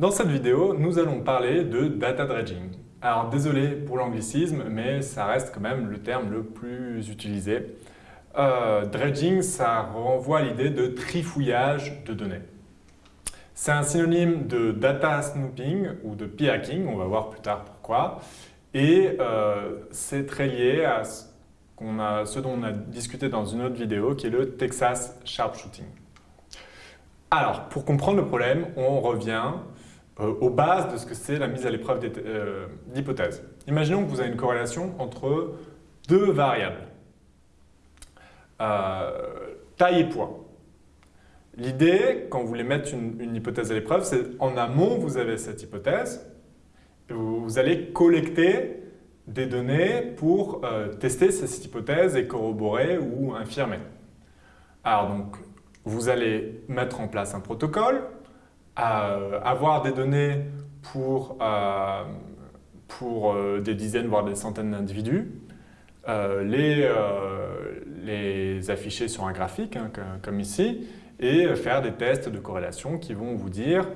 Dans cette vidéo, nous allons parler de data dredging. Alors désolé pour l'anglicisme, mais ça reste quand même le terme le plus utilisé. Euh, dredging, ça renvoie à l'idée de trifouillage de données. C'est un synonyme de data snooping ou de p-hacking, on va voir plus tard pourquoi. Et euh, c'est très lié à ce, a, ce dont on a discuté dans une autre vidéo, qui est le Texas Sharpshooting. Alors, pour comprendre le problème, on revient euh, aux bases de ce que c'est la mise à l'épreuve euh, d'hypothèses. Imaginons que vous avez une corrélation entre deux variables, euh, taille et poids. L'idée, quand vous voulez mettre une, hypothèse à l'épreuve, c'est en amont, vous avez cette hypothèse, et vous, allez collecter des données pour tester cette hypothèse et corroborer ou infirmer. Alors donc, vous allez mettre en place un protocole, avoir des données pour, euh, pour euh, des dizaines, voire des centaines d'individus, euh, les, les afficher sur un graphique, hein, comme ici, et faire des tests de corrélation qui vont vous dire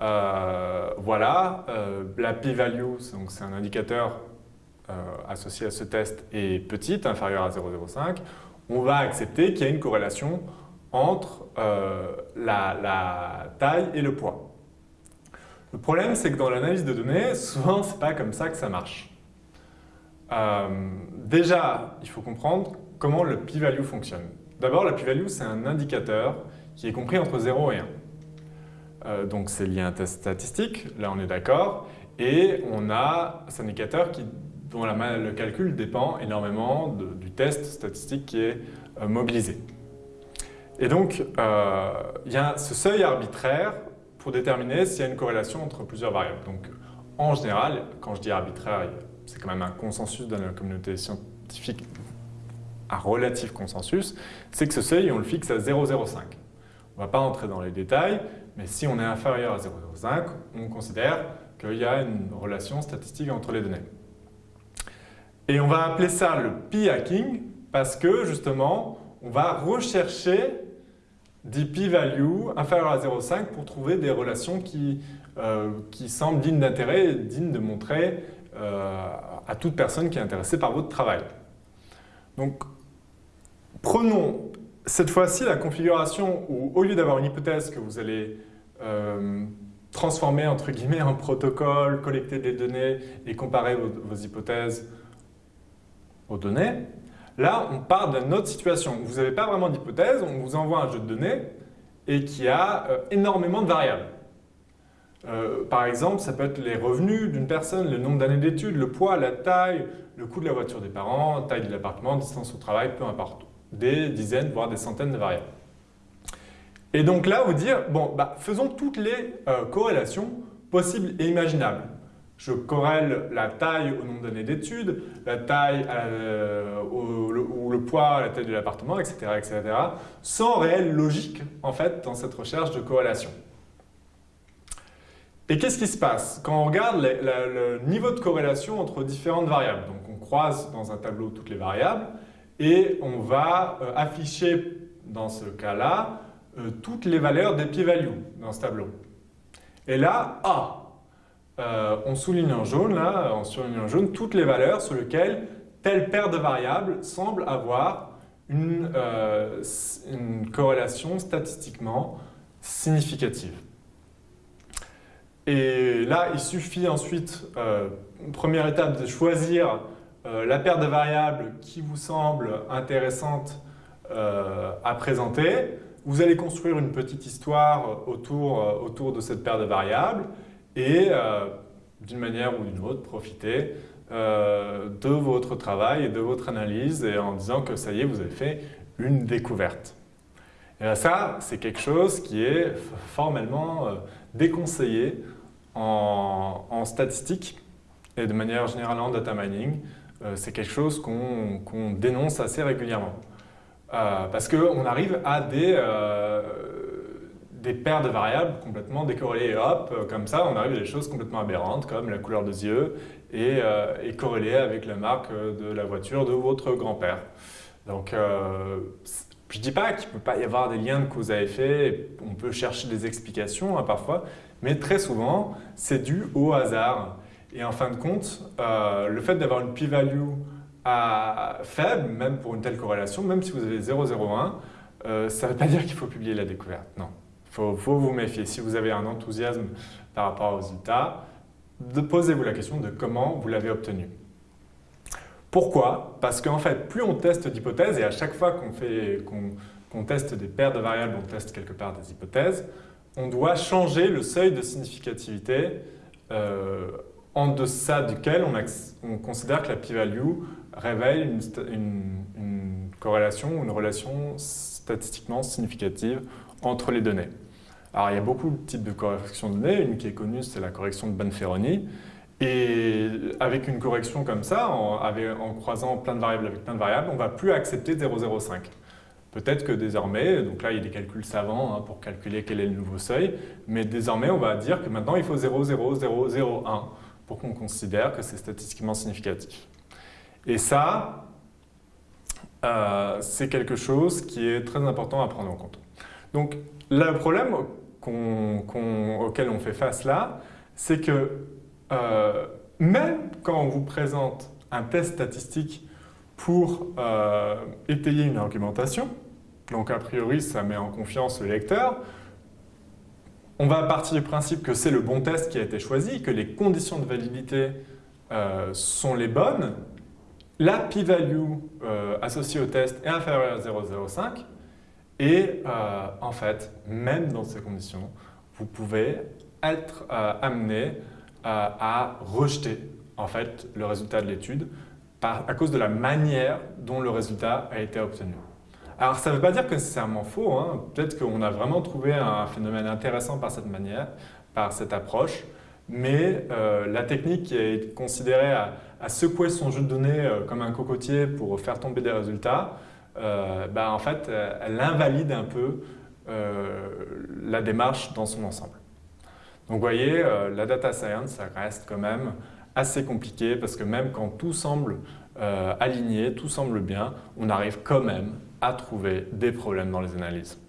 voilà, la p-value, c'est un indicateur associé à ce test, est petite, inférieure à 0,05, on va accepter qu'il y a une corrélation entre euh, la, taille et le poids. Le problème, c'est que dans l'analyse de données, souvent, ce n'est pas comme ça que ça marche. Euh, déjà, il faut comprendre comment le p-value fonctionne. D'abord, le p-value, c'est un indicateur qui est compris entre 0 et 1. Euh, donc, c'est lié à un test statistique, là on est d'accord, et on a cet indicateur qui, dont la, le calcul dépend énormément du test statistique qui est mobilisé. Et donc, euh, il y a ce seuil arbitraire pour déterminer s'il y a une corrélation entre plusieurs variables. Donc, en général, quand je dis arbitraire, c'est quand même un consensus dans la communauté scientifique, un relatif consensus, c'est que ce seuil, on le fixe à 0,05. On ne va pas entrer dans les détails, mais si on est inférieur à 0,05, on considère qu'il y a une relation statistique entre les données. Et on va appeler ça le p-hacking parce que justement, on va rechercher des p-values inférieures à 0,5 pour trouver des relations qui, euh, qui semblent dignes d'intérêt et dignes de montrer euh, à toute personne qui est intéressée par votre travail. Donc, prenons cette fois-ci la configuration où, au lieu d'avoir une hypothèse que vous allez euh, transformer entre guillemets en protocole, collecter des données et comparer vos hypothèses aux données, Là, on part d'une autre situation. Vous n'avez pas vraiment d'hypothèse, on vous envoie un jeu de données et qui a euh, énormément de variables. Euh, par exemple, ça peut être les revenus d'une personne, le nombre d'années d'études, le poids, la taille, le coût de la voiture des parents, taille de l'appartement, distance au travail, peu importe. Des dizaines, voire des centaines de variables. Et donc là, vous dire, bon, bah, faisons toutes les euh, corrélations possibles et imaginables je corrèle la taille au nombre d'années d'études, la taille euh, ou le poids à la taille de l'appartement, etc., etc., sans réelle logique en fait dans cette recherche de corrélation. Et qu'est-ce qui se passe? Quand on regarde le niveau de corrélation entre différentes variables, donc on croise dans un tableau toutes les variables et on va euh, afficher dans ce cas-là euh, toutes les valeurs des p-values dans ce tableau. Et là, A, euh, on souligne en jaune, en jaune toutes les valeurs sur lesquelles telle paire de variables semble avoir une, euh, corrélation statistiquement significative. Et là, il suffit ensuite, euh, première étape, de choisir la paire de variables qui vous semble intéressante à présenter. Vous allez construire une petite histoire autour de cette paire de variables et euh, d'une manière ou d'une autre, profiter euh, de votre travail et de votre analyse et en disant que ça y est, vous avez fait une découverte. Et ça, c'est quelque chose qui est formellement euh, déconseillé en, en, statistique et de manière générale en data mining. c'est quelque chose qu'on dénonce assez régulièrement. parce qu'on arrive à des des paires de variables complètement décorrélées. Et hop, euh, comme ça, on arrive à des choses complètement aberrantes, comme la couleur des yeux, et, euh, corrélée avec la marque de la voiture de votre grand-père. Donc, euh, Je ne dis pas qu'il ne peut pas y avoir des liens de cause à effet, on peut chercher des explications hein, parfois, mais très souvent, c'est dû au hasard. Et en fin de compte, euh, le fait d'avoir une p-value faible, même pour une telle corrélation, même si vous avez 0,01, euh, ça ne veut pas dire qu'il faut publier la découverte. Non, il faut, vous méfier. Si vous avez un enthousiasme par rapport aux résultats, posez-vous la question de comment vous l'avez obtenu. Pourquoi? Parce qu'en fait, plus on teste d'hypothèses, et à chaque fois qu'on teste des paires de variables, on teste quelque part des hypothèses, on doit changer le seuil de significativité euh, en deçà duquel on, considère que la p-value révèle une, une, corrélation ou une relation statistiquement significative entre les données. Alors, il y a beaucoup de types de corrections de données. Une qui est connue, c'est la correction de Banferroni. Et avec une correction comme ça, en, croisant plein de variables avec plein de variables, on ne va plus accepter 0,05. Peut-être que désormais, donc là il y a des calculs savants hein, pour calculer quel est le nouveau seuil, mais désormais on va dire que maintenant il faut 0,0001 pour qu'on considère que c'est statistiquement significatif. Et ça, euh, c'est quelque chose qui est très important à prendre en compte. Donc le problème auquel on fait face là, c'est que euh, même quand on vous présente un test statistique pour euh, étayer une argumentation, donc a priori ça met en confiance le lecteur, on va partir du principe que c'est le bon test qui a été choisi, que les conditions de validité euh, sont les bonnes, la p-value associée au test est inférieure à 0,05 et en fait, même dans ces conditions, vous pouvez être amené à rejeter en fait, le résultat de l'étude à cause de la manière dont le résultat a été obtenu. Alors ça ne veut pas dire que c'est nécessairement faux, hein. peut-être qu'on a vraiment trouvé un phénomène intéressant par cette manière, par cette approche, mais euh, la technique qui est considérée à, secouer son jeu de données euh, comme un cocotier pour faire tomber des résultats, euh, bah, en fait, elle invalide un peu la démarche dans son ensemble. Donc vous voyez, euh, la data science, ça reste quand même assez compliqué parce que même quand tout semble euh, aligné, tout semble bien, on arrive quand même à trouver des problèmes dans les analyses.